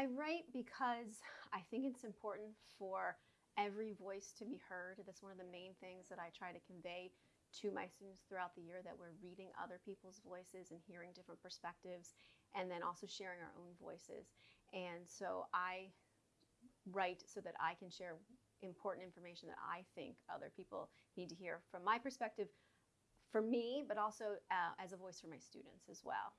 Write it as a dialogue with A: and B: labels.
A: I write because I think it's important for every voice to be heard. That's one of the main things that I try to convey to my students throughout the year that we're reading other people's voices and hearing different perspectives and then also sharing our own voices. And so I write so that I can share important information that I think other people need to hear from my perspective for me, but also uh, as a voice for my students as well.